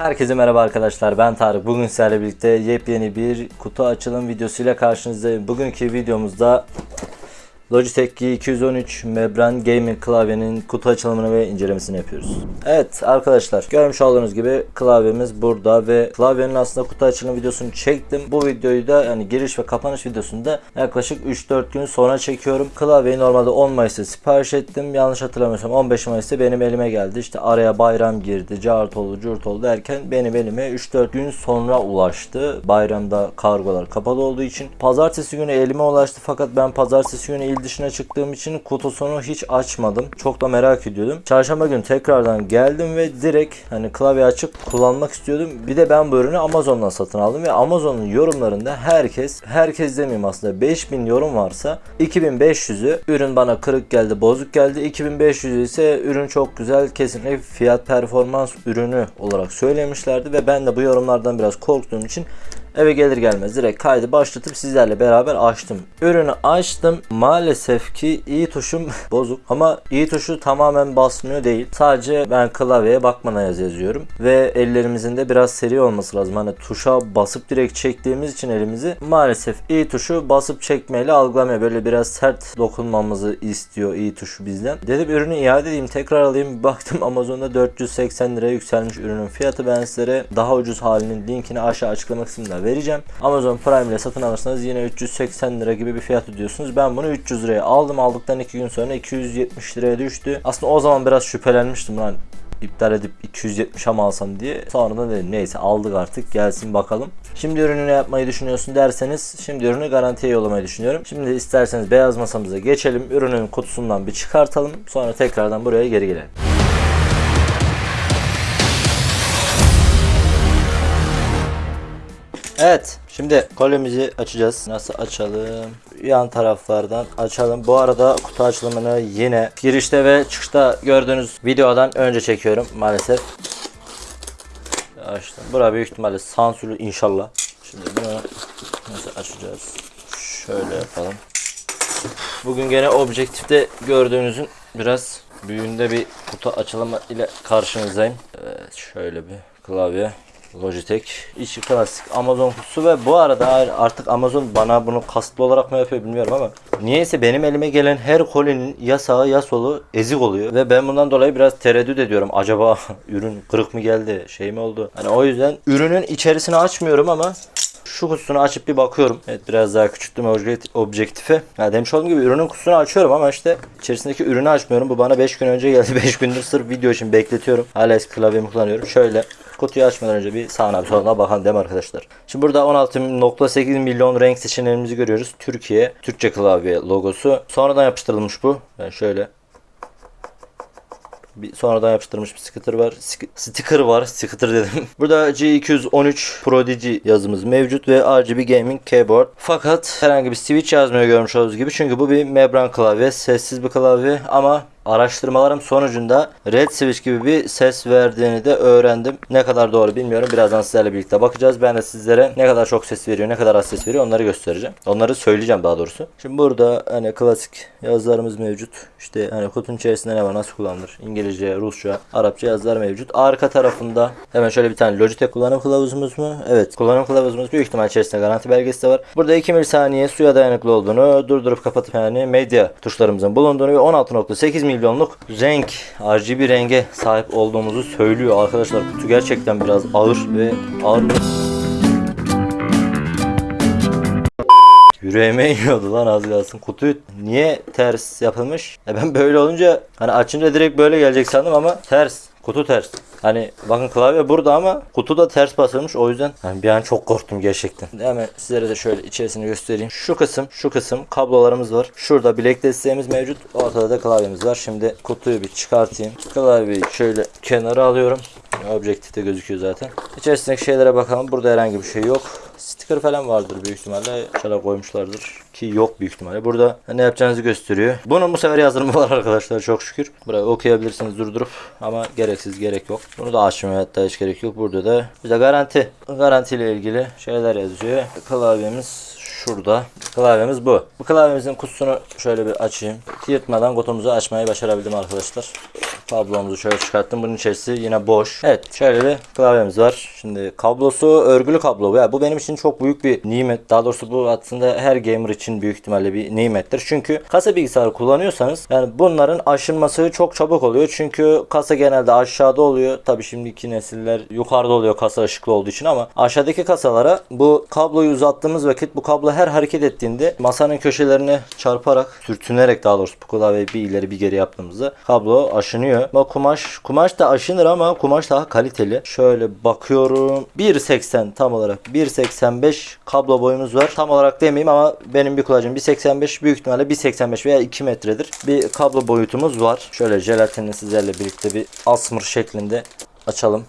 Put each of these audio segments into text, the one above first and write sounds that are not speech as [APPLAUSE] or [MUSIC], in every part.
Herkese merhaba arkadaşlar ben Tarık. Bugün sizlerle birlikte yepyeni bir kutu açılım videosuyla karşınızdayım. Bugünkü videomuzda Logitech G213 Membran Gaming klavyenin kutu açılımını ve incelemesini yapıyoruz. Evet arkadaşlar görmüş olduğunuz gibi klavyemiz burada ve klavyenin aslında kutu açılım videosunu çektim. Bu videoyu da yani giriş ve kapanış videosunda yaklaşık 3-4 gün sonra çekiyorum. Klavyeyi normalde 10 Mayıs'ta sipariş ettim. Yanlış hatırlamıyorsam 15 Mayıs'ta benim elime geldi. İşte araya bayram girdi, cart oldu, curt oldu derken benim elime 3-4 gün sonra ulaştı. Bayramda kargolar kapalı olduğu için. Pazartesi günü elime ulaştı fakat ben pazartesi günü dışına çıktığım için kutusunu hiç açmadım. Çok da merak ediyordum. Çarşamba günü tekrardan geldim ve direkt hani klavye açıp kullanmak istiyordum. Bir de ben bu ürünü Amazon'dan satın aldım ve Amazon'un yorumlarında herkes, herkes demeyeyim aslında 5000 yorum varsa 2500'ü ürün bana kırık geldi, bozuk geldi. 2500 ise ürün çok güzel, kesinlikle fiyat performans ürünü olarak söylemişlerdi ve ben de bu yorumlardan biraz korktuğum için Eve gelir gelmez direkt kaydı başlatıp sizlerle beraber açtım. Ürünü açtım. Maalesef ki iyi tuşum [LAUGHS] bozuk ama iyi tuşu tamamen basmıyor değil. Sadece ben klavyeye bakmana yaz yazıyorum. Ve ellerimizin de biraz seri olması lazım. Hani tuşa basıp direkt çektiğimiz için elimizi maalesef iyi tuşu basıp çekmeyle algılamıyor. Böyle biraz sert dokunmamızı istiyor iyi tuşu bizden. Dedim ürünü iade edeyim tekrar alayım. [LAUGHS] Baktım Amazon'da 480 liraya yükselmiş ürünün fiyatı. Ben sizlere daha ucuz halinin linkini aşağı açıklama kısmında vereceğim. Amazon Prime ile satın alırsanız yine 380 lira gibi bir fiyat ödüyorsunuz. Ben bunu 300 liraya aldım. Aldıktan 2 gün sonra 270 liraya düştü. Aslında o zaman biraz şüphelenmiştim lan iptal edip 270'e mi alsam diye. Sonradan dedim neyse aldık artık gelsin bakalım. Şimdi ürünü yapmayı düşünüyorsun derseniz şimdi ürünü garantiye yollamayı düşünüyorum. Şimdi isterseniz beyaz masamıza geçelim. Ürünün kutusundan bir çıkartalım. Sonra tekrardan buraya geri gelelim. Evet. Şimdi kolyemizi açacağız. Nasıl açalım? Yan taraflardan açalım. Bu arada kutu açılımını yine girişte ve çıkışta gördüğünüz videodan önce çekiyorum maalesef. Açtım. Bura büyük ihtimalle sansürlü inşallah. Şimdi bunu nasıl açacağız? Şöyle yapalım. Bugün gene objektifte gördüğünüzün biraz büyüğünde bir kutu açılımı ile karşınızdayım. Evet, şöyle bir klavye. Logitech içi klasik Amazon kutusu ve bu arada artık Amazon bana bunu kasıtlı olarak mı yapıyor bilmiyorum ama niyeyse benim elime gelen her kolinin ya sağı ya solu ezik oluyor ve ben bundan dolayı biraz tereddüt ediyorum. Acaba [LAUGHS] ürün kırık mı geldi şey mi oldu? Hani o yüzden ürünün içerisini açmıyorum ama şu kutusunu açıp bir bakıyorum. Evet biraz daha küçülttüm objektifi. Ya demiş olduğum gibi ürünün kutusunu açıyorum ama işte içerisindeki ürünü açmıyorum. Bu bana 5 gün önce geldi. [LAUGHS] 5 gündür sırf video için bekletiyorum. Hala eski klavyemi kullanıyorum. Şöyle kutuyu açmadan önce bir sağına bir soluna bakalım değil mi arkadaşlar? Şimdi burada 16.8 milyon renk seçeneğimizi görüyoruz. Türkiye, Türkçe klavye logosu. Sonradan yapıştırılmış bu. Ben şöyle bir sonradan yapıştırılmış bir sticker var. Sticker var. Sticker dedim. [LAUGHS] Burada G213 Prodigy yazımız mevcut ve RGB Gaming Keyboard. Fakat herhangi bir switch yazmıyor görmüş olduğunuz gibi. Çünkü bu bir membran klavye. Sessiz bir klavye ama araştırmalarım sonucunda Red Switch gibi bir ses verdiğini de öğrendim. Ne kadar doğru bilmiyorum. Birazdan sizlerle birlikte bakacağız. Ben de sizlere ne kadar çok ses veriyor, ne kadar az ses veriyor onları göstereceğim. Onları söyleyeceğim daha doğrusu. Şimdi burada hani klasik yazılarımız mevcut. İşte hani kutunun içerisinde ne var, nasıl kullanılır? İngilizce, Rusça, Arapça yazılar mevcut. Arka tarafında hemen şöyle bir tane Logitech kullanım kılavuzumuz mu? Evet. Kullanım kılavuzumuz büyük ihtimal içerisinde garanti belgesi de var. Burada 2 milisaniye suya dayanıklı olduğunu, durdurup kapatıp yani medya tuşlarımızın bulunduğunu ve 16.8 milyonluk renk RGB renge sahip olduğumuzu söylüyor arkadaşlar. Kutu gerçekten biraz ağır ve ağır Yüreğime iniyordu lan az kalsın. Kutu niye ters yapılmış? E ben böyle olunca hani açınca direkt böyle gelecek sandım ama ters. Kutu ters. Hani bakın klavye burada ama kutu da ters basılmış. O yüzden hani bir an çok korktum gerçekten. Hemen sizlere de şöyle içerisini göstereyim. Şu kısım, şu kısım kablolarımız var. Şurada bilek desteğimiz mevcut. Ortada da klavyemiz var. Şimdi kutuyu bir çıkartayım. Klavyeyi şöyle kenara alıyorum. Objektifte gözüküyor zaten. İçerisindeki şeylere bakalım. Burada herhangi bir şey yok. Sticker falan vardır büyük ihtimalle. Şöyle koymuşlardır. Ki yok büyük ihtimalle. Burada ne yapacağınızı gösteriyor. Bunun bu sefer yazılımı [LAUGHS] var arkadaşlar çok şükür. Burayı okuyabilirsiniz durdurup ama gereksiz gerek yok. Bunu da açmaya hatta hiç gerek yok. Burada da bir de garanti. Garanti ile ilgili şeyler yazıyor. Klavyemiz şurada. Klavyemiz bu. Bu klavyemizin kutusunu şöyle bir açayım. Yırtmadan kutumuzu açmayı başarabildim arkadaşlar. Kablomuzu şöyle çıkarttım. Bunun içerisi yine boş. Evet şöyle bir klavyemiz var. Şimdi kablosu örgülü kablo. Ya bu benim için çok büyük bir nimet. Daha doğrusu bu aslında her gamer için büyük ihtimalle bir nimettir. Çünkü kasa bilgisayarı kullanıyorsanız yani bunların aşınması çok çabuk oluyor. Çünkü kasa genelde aşağıda oluyor. Tabi şimdiki nesiller yukarıda oluyor kasa ışıklı olduğu için ama aşağıdaki kasalara bu kabloyu uzattığımız vakit bu kablo her hareket ettiğinde masanın köşelerine çarparak sürtünerek daha doğrusu bu klavyeyi bir ileri bir geri yaptığımızda kablo aşınıyor. Ama kumaş kumaş da aşınır ama kumaş daha kaliteli. Şöyle bakıyorum. 1.80 tam olarak 1.85 kablo boyumuz var. Tam olarak demeyeyim ama benim bir kulacım 1.85 büyük ihtimalle 1.85 veya 2 metredir. Bir kablo boyutumuz var. Şöyle jelatinini sizlerle birlikte bir asmır şeklinde açalım.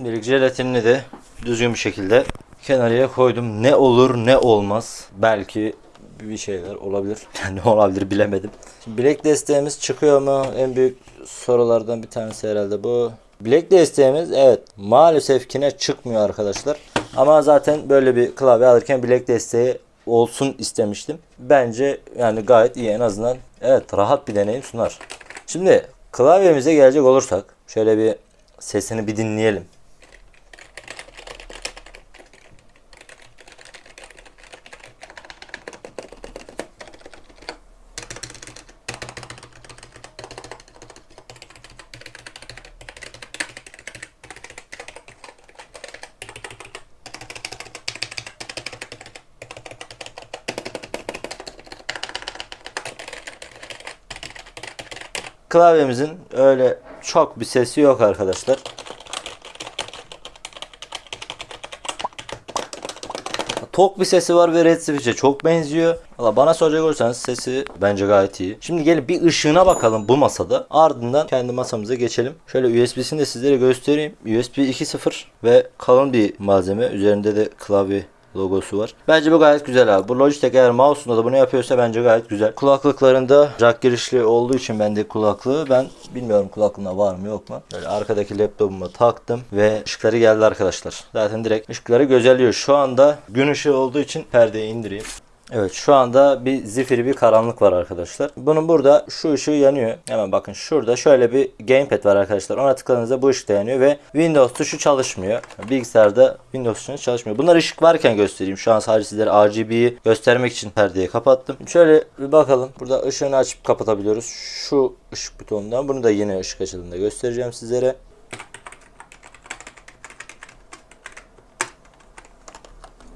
Şimdilik jelatinini de düzgün bir şekilde kenarıya koydum. Ne olur ne olmaz. Belki bir şeyler olabilir. [LAUGHS] ne olabilir bilemedim. Şimdi bilek desteğimiz çıkıyor mu? En büyük sorulardan bir tanesi herhalde bu. Bilek desteğimiz evet maalesef yine çıkmıyor arkadaşlar. Ama zaten böyle bir klavye alırken bilek desteği olsun istemiştim. Bence yani gayet iyi en azından. Evet rahat bir deneyim sunar. Şimdi klavyemize gelecek olursak şöyle bir sesini bir dinleyelim. Klavyemizin öyle çok bir sesi yok arkadaşlar. Tok bir sesi var ve Red Switch'e çok benziyor. Valla bana soracak olursanız sesi bence gayet iyi. Şimdi gelin bir ışığına bakalım bu masada. Ardından kendi masamıza geçelim. Şöyle USB'sini de sizlere göstereyim. USB 2.0 ve kalın bir malzeme. Üzerinde de klavye logosu var. Bence bu gayet güzel abi. Bu Logitech eğer mouse'unda da bunu yapıyorsa bence gayet güzel. Kulaklıklarında jack girişli olduğu için bende kulaklığı ben bilmiyorum kulaklığında var mı yok mu. Böyle arkadaki laptopuma taktım ve ışıkları geldi arkadaşlar. Zaten direkt ışıkları gözelliyor. Şu anda gün ışığı olduğu için perdeyi indireyim. Evet şu anda bir zifiri bir karanlık var arkadaşlar. Bunun burada şu ışığı yanıyor. Hemen bakın şurada şöyle bir gamepad var arkadaşlar. Ona tıkladığınızda bu ışık da yanıyor ve Windows tuşu çalışmıyor. Bilgisayarda Windows tuşu çalışmıyor. Bunlar ışık varken göstereyim. Şu an sadece sizlere RGB'yi göstermek için perdeyi kapattım. Şöyle bir bakalım. Burada ışığını açıp kapatabiliyoruz. Şu ışık butonundan. Bunu da yine ışık açıldığında göstereceğim sizlere.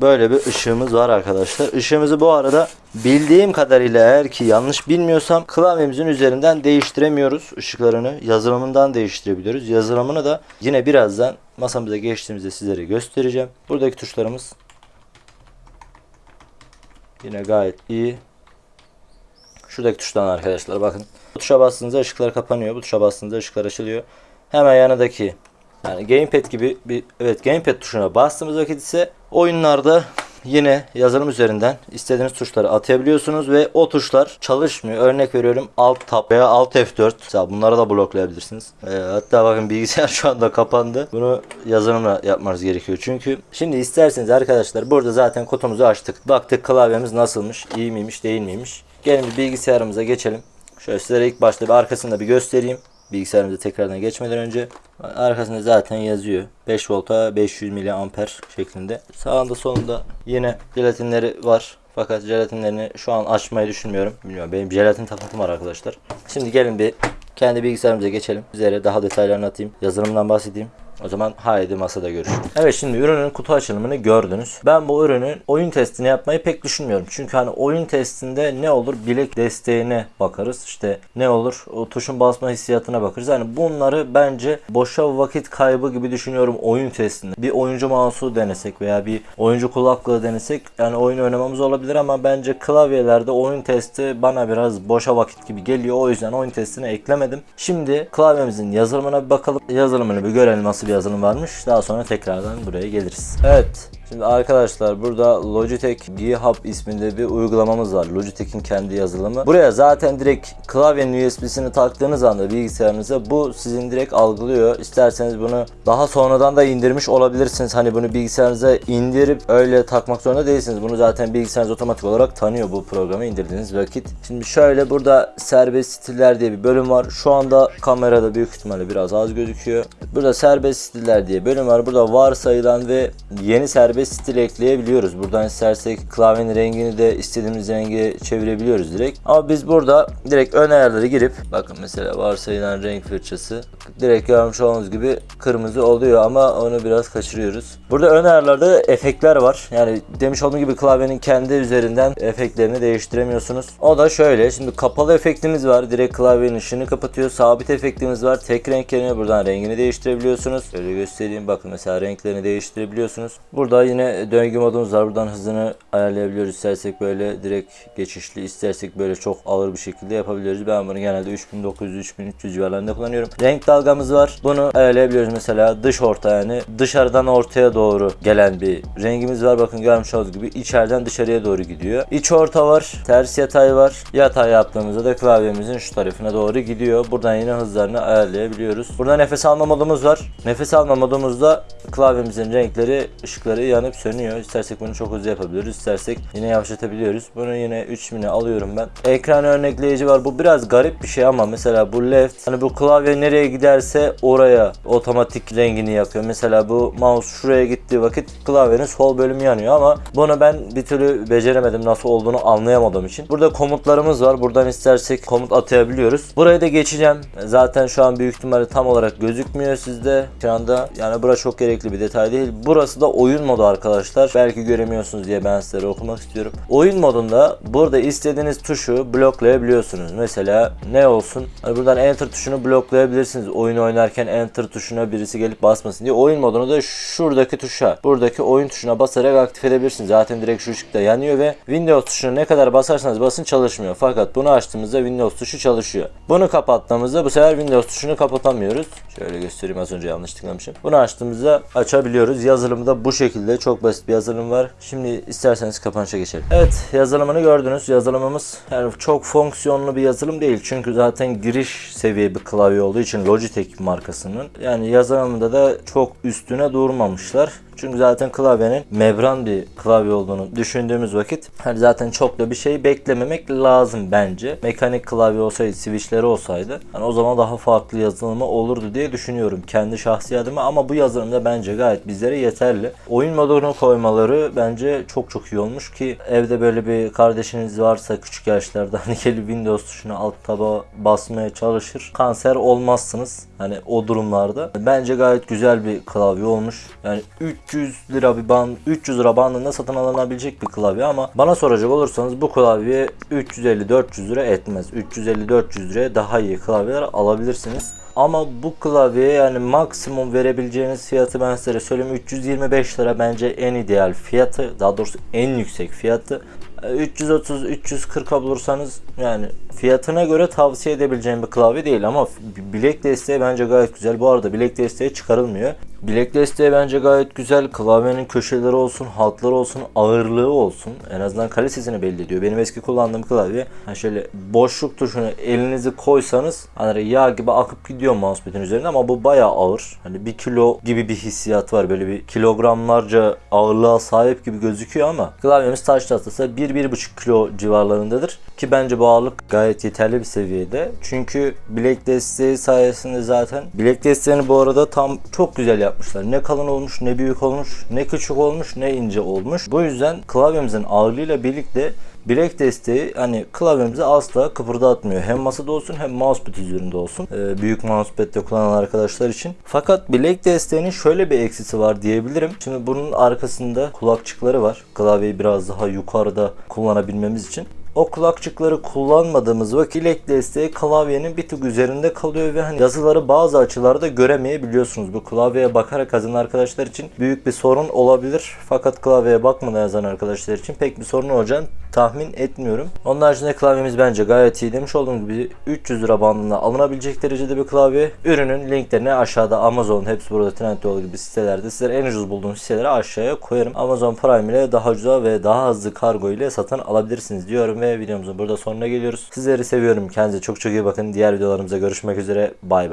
Böyle bir ışığımız var arkadaşlar. Işığımızı bu arada bildiğim kadarıyla eğer ki yanlış bilmiyorsam klavyemizin üzerinden değiştiremiyoruz ışıklarını. Yazılımından değiştirebiliyoruz. Yazılımını da yine birazdan masamıza geçtiğimizde sizlere göstereceğim. Buradaki tuşlarımız yine gayet iyi. Şuradaki tuştan arkadaşlar bakın. Bu tuşa bastığınızda ışıklar kapanıyor. Bu tuşa bastığınızda ışıklar açılıyor. Hemen yanındaki yani gamepad gibi bir evet gamepad tuşuna bastığımız vakit ise oyunlarda yine yazılım üzerinden istediğiniz tuşları atayabiliyorsunuz ve o tuşlar çalışmıyor. Örnek veriyorum Alt Tab veya Alt F4. Mesela bunları da bloklayabilirsiniz. Ee, hatta bakın bilgisayar [LAUGHS] şu anda kapandı. Bunu yazılımla yapmanız gerekiyor. Çünkü şimdi isterseniz arkadaşlar burada zaten kutumuzu açtık. Baktık klavyemiz nasılmış, iyi miymiş, değil miymiş. Gelin bir bilgisayarımıza geçelim. Şöyle sizlere ilk başta bir arkasında bir göstereyim bilgisayarımıza tekrardan geçmeden önce arkasında zaten yazıyor. 5 volta 500 miliamper şeklinde. Sağında solunda yine jelatinleri var. Fakat jelatinlerini şu an açmayı düşünmüyorum. Bilmiyorum benim jelatin takıntım var arkadaşlar. Şimdi gelin bir kendi bilgisayarımıza geçelim. Sizlere daha detaylı anlatayım. Yazılımdan bahsedeyim o zaman haydi masada görüşürüz. Evet şimdi ürünün kutu açılımını gördünüz. Ben bu ürünün oyun testini yapmayı pek düşünmüyorum. Çünkü hani oyun testinde ne olur bilek desteğine bakarız. İşte ne olur o tuşun basma hissiyatına bakarız. Yani bunları bence boşa vakit kaybı gibi düşünüyorum oyun testinde. Bir oyuncu mouse'u denesek veya bir oyuncu kulaklığı denesek yani oyun oynamamız olabilir ama bence klavyelerde oyun testi bana biraz boşa vakit gibi geliyor. O yüzden oyun testini eklemedim. Şimdi klavyemizin yazılımına bir bakalım. Yazılımını bir görelim nasıl bir yazılım varmış. Daha sonra tekrardan buraya geliriz. Evet. Şimdi arkadaşlar burada Logitech G-Hub isminde bir uygulamamız var. Logitech'in kendi yazılımı. Buraya zaten direkt klavyenin USB'sini taktığınız anda bilgisayarınıza bu sizin direkt algılıyor. İsterseniz bunu daha sonradan da indirmiş olabilirsiniz. Hani bunu bilgisayarınıza indirip öyle takmak zorunda değilsiniz. Bunu zaten bilgisayarınız otomatik olarak tanıyor bu programı indirdiğiniz vakit. Şimdi şöyle burada serbest stiller diye bir bölüm var. Şu anda kamerada büyük ihtimalle biraz az gözüküyor. Burada serbest stiller diye bölüm var. Burada varsayılan ve yeni serbest stil ekleyebiliyoruz. Buradan istersek klavyenin rengini de istediğimiz renge çevirebiliyoruz direkt. Ama biz burada direkt ön ayarları girip bakın mesela varsayılan renk fırçası direkt görmüş olduğunuz gibi kırmızı oluyor ama onu biraz kaçırıyoruz. Burada ön ayarlarda efektler var. Yani demiş olduğum gibi klavyenin kendi üzerinden efektlerini değiştiremiyorsunuz. O da şöyle. Şimdi kapalı efektimiz var. Direkt klavyenin ışığını kapatıyor. Sabit efektimiz var. Tek renk yerine buradan rengini değiştirebiliyorsunuz. Şöyle göstereyim. Bakın mesela renklerini değiştirebiliyorsunuz. Burada yine döngü modumuz var. Buradan hızını ayarlayabiliyoruz. İstersek böyle direkt geçişli, istersek böyle çok ağır bir şekilde yapabiliyoruz. Ben bunu genelde 3900-3300 civarlarında kullanıyorum. Renk dalgamız var. Bunu ayarlayabiliyoruz mesela dış orta yani dışarıdan ortaya doğru gelen bir rengimiz var. Bakın görmüş olduğunuz gibi içeriden dışarıya doğru gidiyor. İç orta var. Ters yatay var. Yatay yaptığımızda da klavyemizin şu tarafına doğru gidiyor. Buradan yine hızlarını ayarlayabiliyoruz. Burada nefes alma modumuz var. Nefes alma modumuzda klavyemizin renkleri, ışıkları yanıp sönüyor. İstersek bunu çok hızlı yapabiliyoruz. İstersek yine yavaşlatabiliyoruz. Bunu yine 3000'e alıyorum ben. Ekran örnekleyici var. Bu biraz garip bir şey ama mesela bu left hani bu klavye nereye giderse oraya otomatik rengini yakıyor. Mesela bu mouse şuraya gittiği vakit klavyenin sol bölümü yanıyor ama bunu ben bir türlü beceremedim. Nasıl olduğunu anlayamadığım için. Burada komutlarımız var. Buradan istersek komut atayabiliyoruz. Buraya da geçeceğim. Zaten şu an büyük ihtimalle tam olarak gözükmüyor sizde. Şu anda yani bura çok gerekli bir detay değil. Burası da oyun modu arkadaşlar. Belki göremiyorsunuz diye ben sizlere okumak istiyorum. Oyun modunda burada istediğiniz tuşu bloklayabiliyorsunuz. Mesela ne olsun? Hani buradan enter tuşunu bloklayabilirsiniz. Oyun oynarken enter tuşuna birisi gelip basmasın diye. Oyun modunu da şuradaki tuşa, buradaki oyun tuşuna basarak aktif edebilirsiniz. Zaten direkt şu ışıkta yanıyor ve Windows tuşuna ne kadar basarsanız basın çalışmıyor. Fakat bunu açtığımızda Windows tuşu çalışıyor. Bunu kapattığımızda bu sefer Windows tuşunu kapatamıyoruz. Şöyle göstereyim az önce yanlış tıklamışım. Bunu açtığımızda açabiliyoruz. Yazılımı da bu şekilde çok basit bir yazılım var. Şimdi isterseniz kapanışa geçelim. Evet yazılımını gördünüz. Yazılımımız yani çok fonksiyonlu bir yazılım değil. Çünkü zaten giriş seviye bir klavye olduğu için Logitech markasının. Yani yazılımında da çok üstüne durmamışlar. Çünkü zaten klavyenin membran bir klavye olduğunu düşündüğümüz vakit hani zaten çok da bir şey beklememek lazım bence. Mekanik klavye olsaydı, switchleri olsaydı hani o zaman daha farklı yazılımı olurdu diye düşünüyorum kendi şahsi adıma ama bu yazılımda bence gayet bizlere yeterli. Oyun modunu koymaları bence çok çok iyi olmuş ki evde böyle bir kardeşiniz varsa küçük yaşlarda [LAUGHS] hani gelip Windows tuşuna alt taba basmaya çalışır. Kanser olmazsınız hani o durumlarda. Bence gayet güzel bir klavye olmuş. Yani 300 lira bir band, 300 lira bandında satın alınabilecek bir klavye ama bana soracak olursanız bu klavye 350-400 lira etmez. 350-400 liraya daha iyi klavyeler alabilirsiniz. Ama bu klavyeye yani maksimum verebileceğiniz fiyatı ben size söyleyeyim 325 lira bence en ideal fiyatı daha doğrusu en yüksek fiyatı 330-340'a bulursanız yani fiyatına göre tavsiye edebileceğim bir klavye değil ama bilek desteği bence gayet güzel. Bu arada bilek desteği çıkarılmıyor. Bilek desteği bence gayet güzel. Klavyenin köşeleri olsun, hatları olsun, ağırlığı olsun. En azından kalitesini belli ediyor. Benim eski kullandığım klavye hani şöyle boşluk tuşunu elinizi koysanız hani yağ gibi akıp gidiyor mousepad'in üzerinde ama bu bayağı ağır. Hani bir kilo gibi bir hissiyat var. Böyle bir kilogramlarca ağırlığa sahip gibi gözüküyor ama klavyemiz taş tahtası 1-1,5 kilo civarlarındadır. Ki bence bu ağırlık gayet yeterli bir seviyede. Çünkü bilek desteği sayesinde zaten bilek desteğini bu arada tam çok güzel yapmışlar. Ne kalın olmuş, ne büyük olmuş, ne küçük olmuş, ne ince olmuş. Bu yüzden klavyemizin ağırlığıyla birlikte bilek desteği hani klavyemizi asla kıpırdatmıyor. Hem masada olsun hem mousepad üzerinde olsun. Ee, büyük mousepad'de kullanan arkadaşlar için. Fakat bilek desteğinin şöyle bir eksisi var diyebilirim. Şimdi bunun arkasında kulakçıkları var. Klavyeyi biraz daha yukarıda kullanabilmemiz için. O kulakçıkları kullanmadığımız vakit desteği klavyenin bir tık üzerinde kalıyor ve hani yazıları bazı açılarda göremeyebiliyorsunuz. Bu klavyeye bakarak yazan arkadaşlar için büyük bir sorun olabilir. Fakat klavyeye bakmadan yazan arkadaşlar için pek bir sorun olacağını tahmin etmiyorum. Onun haricinde klavyemiz bence gayet iyi. Demiş olduğum gibi 300 lira bandında alınabilecek derecede bir klavye. Ürünün linklerini aşağıda Amazon, hepsi burada Trendyol gibi sitelerde sizlere en ucuz bulduğunuz siteleri aşağıya koyarım. Amazon Prime ile daha ucuza ve daha hızlı kargo ile satın alabilirsiniz diyorum ve videomuzun burada sonuna geliyoruz. Sizleri seviyorum. Kendinize çok çok iyi bakın. Diğer videolarımıza görüşmek üzere. Bay bay.